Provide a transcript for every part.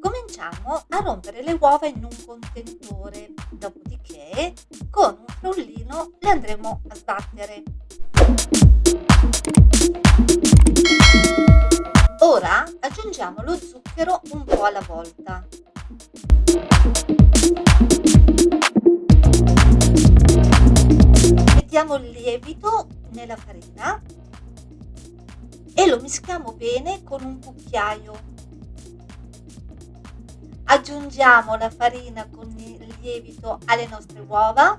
Cominciamo a rompere le uova in un contenitore, dopodiché con un frullino le andremo a sbattere. Po' alla volta. Mettiamo il lievito nella farina e lo mischiamo bene con un cucchiaio aggiungiamo la farina con il lievito alle nostre uova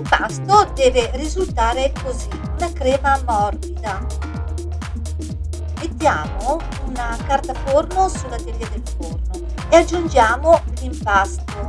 l'impasto deve risultare così una crema morbida mettiamo una carta forno sulla teglia del forno e aggiungiamo l'impasto.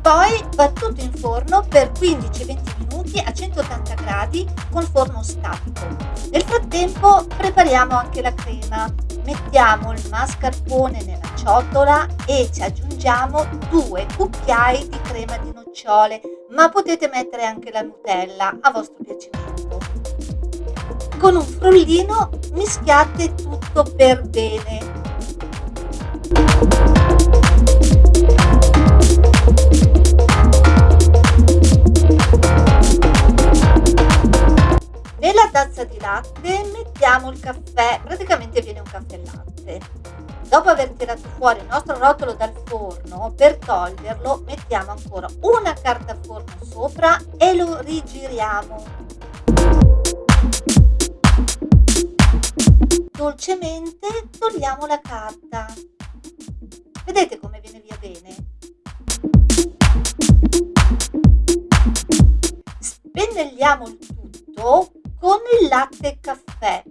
Poi va tutto in forno per 15-20 minuti a 180 gradi con forno statico. Nel frattempo prepariamo anche la crema. Mettiamo il mascarpone nella ciotola e ci aggiungiamo due cucchiai di crema di nocciole, ma potete mettere anche la Nutella a vostro piacimento. Con un frullino mischiate tutto per bene. Mettiamo il caffè, praticamente viene un caffè latte. Dopo aver tirato fuori il nostro rotolo dal forno, per toglierlo mettiamo ancora una carta forno sopra e lo rigiriamo dolcemente togliamo la carta. Vedete come viene via bene? Spennelliamo il tutto con il latte e caffè.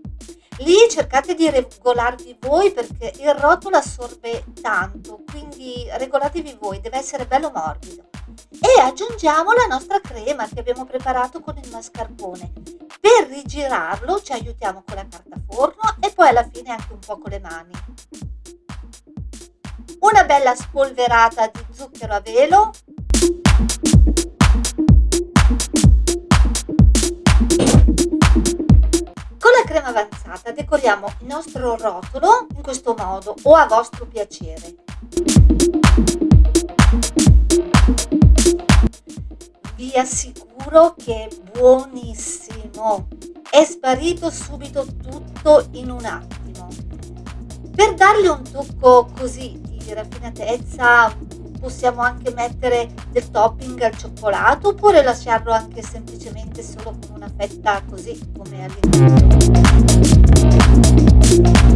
Lì cercate di regolarvi voi perché il rotolo assorbe tanto, quindi regolatevi voi, deve essere bello morbido. E aggiungiamo la nostra crema che abbiamo preparato con il mascarpone. Per rigirarlo ci aiutiamo con la carta forno e poi alla fine anche un po' con le mani. Una bella spolverata di zucchero a velo. Avanzata decoriamo il nostro rotolo in questo modo o a vostro piacere. Vi assicuro che è buonissimo! È sparito subito tutto in un attimo. Per dargli un tocco così di raffinatezza possiamo anche mettere del topping al cioccolato oppure lasciarlo anche semplicemente solo con una fetta così come all'inizio. Thank you.